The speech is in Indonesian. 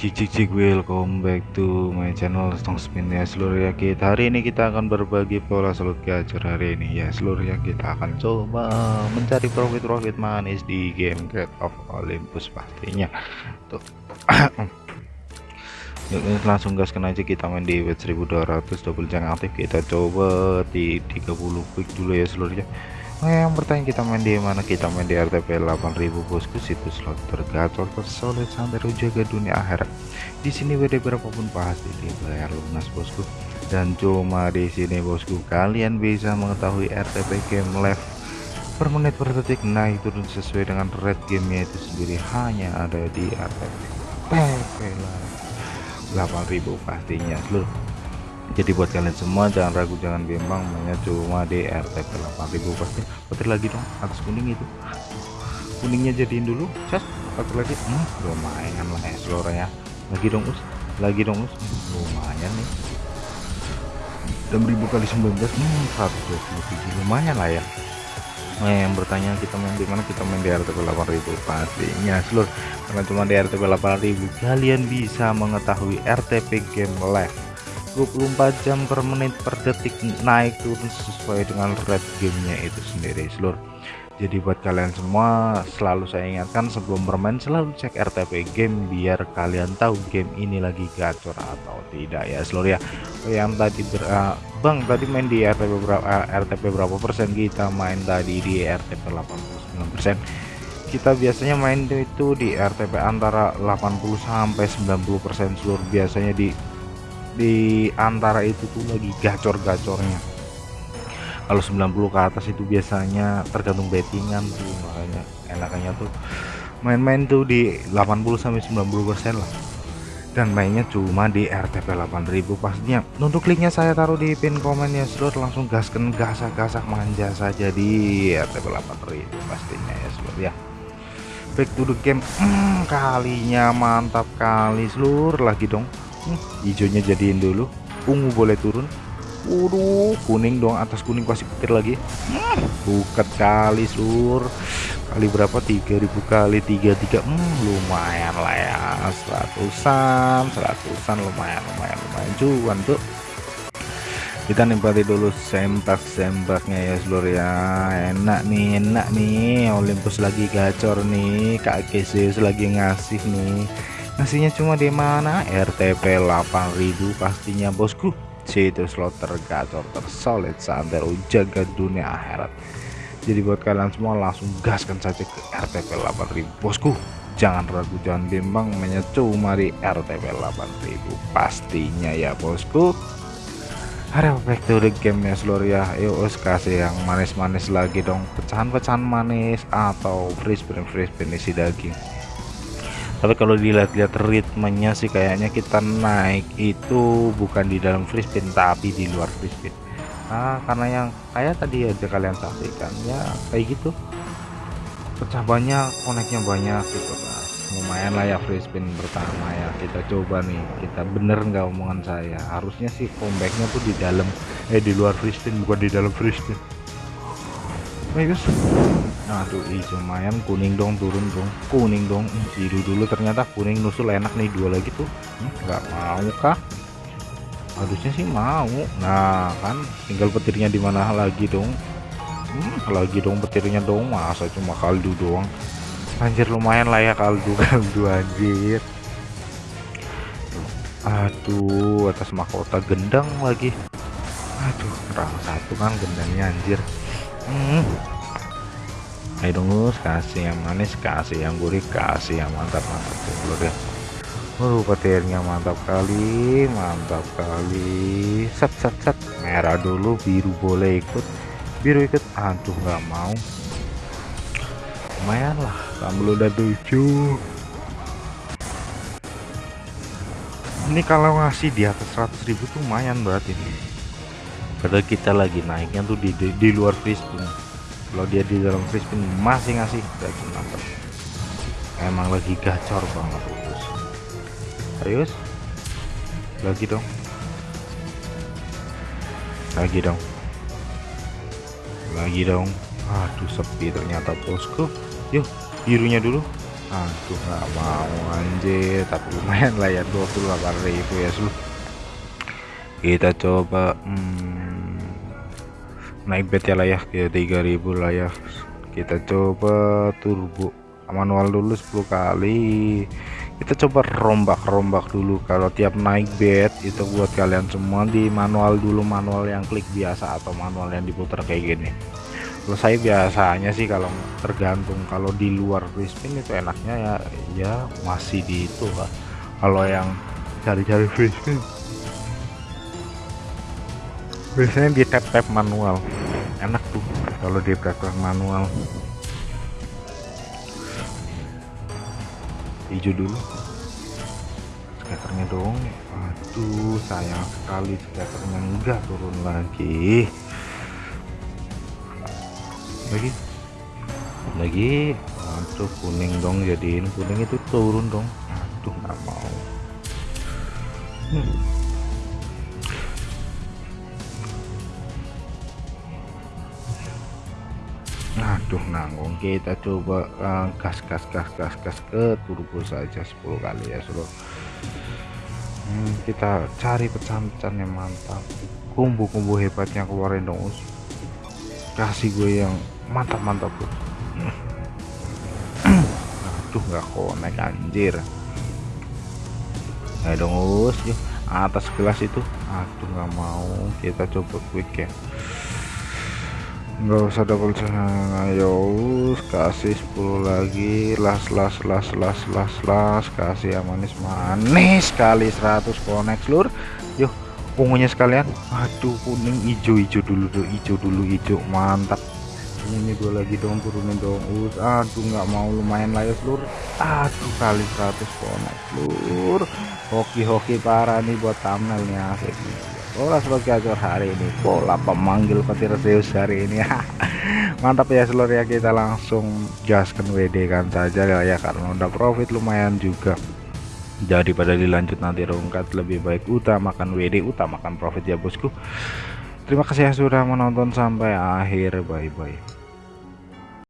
Cik cik welcome back to my channel Stong Spin. Ya seluruh ya kita hari ini kita akan berbagi pola slot gacor hari ini. Ya seluruh ya kita akan coba mencari profit-profit manis di game Great of Olympus pastinya. Tuh. Yuk langsung gaskan aja kita main di wet 1200 double jangan aktif. Kita coba di 30 quick dulu ya seluruh ya Nah, yang bertanya kita main di mana? Kita main di RTP 8000 bosku, situs slot tergacor tersolid sampai jaga dunia akhirat. Di sini WD berapapun pasti dibayar lunas bosku. Dan cuma di sini bosku kalian bisa mengetahui RTP game live per menit per detik naik turun sesuai dengan red gamenya itu sendiri hanya ada di RTP PP 8000 pastinya seluruh jadi buat kalian semua jangan ragu jangan bimbang mainnya cuma di RTP 8000 pasti. Petir lagi dong atas kuning itu. Kuningnya jadiin dulu cas satu lagi. Hmm, lumayan lah ya seluruh ya. Lagi dong us. Lagi dong us. Lumayan nih. 6000 kali 19 hmm, 127 lumayan lah ya. Nah, yang bertanya kita main di mana? Kita main di RTP 8000 pastinya seluruh karena cuma di RTP 8000 kalian bisa mengetahui RTP game live 24 jam per menit per detik naik turun sesuai dengan red gamenya itu sendiri seluruh jadi buat kalian semua selalu saya ingatkan sebelum bermain selalu cek RTP game biar kalian tahu game ini lagi gacor atau tidak ya seluruh ya. Yang tadi ber, uh, Bang tadi main di RTP berapa uh, RTP berapa persen? Kita main tadi di RTP 89 persen. Kita biasanya main itu di RTP antara 80 sampai 90 persen seluruh biasanya di di antara itu tuh lagi gacor-gacornya. Kalau 90 ke atas itu biasanya tergantung bettingan tuh makanya enaknya tuh main-main tuh di 80 sampai 90 persen lah. Dan mainnya cuma di RTP 8000 pastinya untuk linknya saya taruh di pin komen ya seluruh langsung gaskan gasak-gasak manja saja di RTP 8000 pastinya ya seluruh ya. Back to the game. Hmm, kalinya mantap kali seluruh lagi dong hmm, hijaunya jadiin dulu. Ungu boleh turun. Waduh kuning dong atas kuning pasti petir lagi. Buket kali sur. Kali berapa? 3000 kali 33 hmm, lumayan lah ya. Seratusan seratusan. Lumayan lumayan lumayan. Cuan tuh kita nikmati dulu sempak-sempaknya ya seluruh ya. Enak nih enak nih. Olympus lagi gacor nih. Kak Keseus lagi ngasih nih ngasihnya cuma di mana? RTP 8000 pastinya bosku. Situ slot tergacor tersolid sampai jaga dunia akhirat. Jadi buat kalian semua langsung gaskan saja ke RTP 8000 bosku jangan ragu jangan bimbang. Mainnya cuma di RTP 8000 pastinya ya bosku. Ada back to the game ya seluruh ya yuk kasih yang manis-manis lagi dong. Pecahan-pecahan manis atau free spin free spin isi daging tapi kalau dilihat-lihat ritmenya sih kayaknya kita naik itu bukan di dalam free spin tapi di luar free spin. Nah karena yang kayak tadi aja kalian saksikan ya kayak gitu. Pecah banyak koneknya banyak gitu kan lumayan lah ya free spin pertama ya. Kita coba nih kita bener nggak omongan saya? Harusnya sih comebacknya tuh di dalam eh di luar free spin bukan di dalam free spin. Baik guys aduh hijau lumayan. Kuning dong turun dong. Kuning dong. Biru dulu. Ternyata kuning nusul enak nih dua lagi tuh. Nggak mau kah harusnya sih mau. Nah kan tinggal petirnya di mana lagi dong? Hmm, lagi dong petirnya dong. Masa cuma kaldu doang? Anjir lumayan lah ya kaldu kaldu anjir. Aduh atas mahkota gendang lagi. Aduh kurang satu kan gendangnya anjir. Hmm ayo dong kasih yang manis kasih yang gurih kasih yang mantap mantap dulu deh Uh, petirnya mantap kali, mantap kali. Set set set. Merah dulu, biru boleh ikut. Biru ikut. Aduh, nggak mau. Lumayan lah, kamu udah tujuh. Ini kalau ngasih di atas 100 ribu tuh lumayan berarti ini. Padahal kita lagi naiknya tuh di di, di luar fish kalau dia di dalam free spin masih ngasih berarti mantap. Emang lagi gacor banget terus serius? Lagi dong. Lagi dong. Lagi dong. Aduh sepi ternyata bosku. Yuk birunya dulu. Aduh nggak mau anjir. Tapi lumayan lah ya 28.000 ya seluruh kita coba hmm, naik bet ya lah ya ke 3000 lah ya. Kita coba turbo manual dulu 10 kali. Kita coba rombak-rombak dulu. Kalau tiap naik bed itu buat kalian semua di manual dulu manual yang klik biasa atau manual yang diputar kayak gini. Saya biasanya sih kalau tergantung kalau di luar free itu enaknya ya ya masih di itu kalau yang cari-cari free biasanya di tap tap manual. Enak tuh kalau di tap manual. Hijau dulu. Skaternya dong. Aduh sayang sekali skaternya. Enggak turun lagi. Lagi? Lagi? Aduh kuning dong jadiin. Kuning itu turun dong. Aduh nggak mau. Hmm. Aduh nanggung kita coba uh, gas gas gas gas gas ke turbo saja 10 kali ya seluruh hmm, kita cari pecahan-pecahan yang mantap. Kumbu-kumbu hebatnya keluarin dong us. Kasih gue yang mantap-mantap bro. Aduh nggak konek anjir. Ayo dong us. Atas gelas itu. Aduh nggak mau. Kita coba quick ya nggak usah double ayo us kasih 10 lagi. Las las las las las las. Kasih yang manis manis kali 100 konek seluruh yuk ungunya sekalian. Aduh kuning hijau-hijau dulu tuh hijau dulu hijau. Mantap. Ini gue lagi dong turunin dong us. Aduh nggak mau lumayan lah ya seluruh aduh kali 100 konek seluruh hoki-hoki parah nih buat thumbnail nih pola sebagai acor hari ini pola pemanggil petir Zeus hari ini. Mantap ya seluruh ya. Kita langsung gaskan WD kan saja ya karena udah profit lumayan juga. Daripada dilanjut nanti rungkat lebih baik utamakan WD utamakan profit ya bosku. Terima kasih yang sudah menonton sampai akhir. Bye bye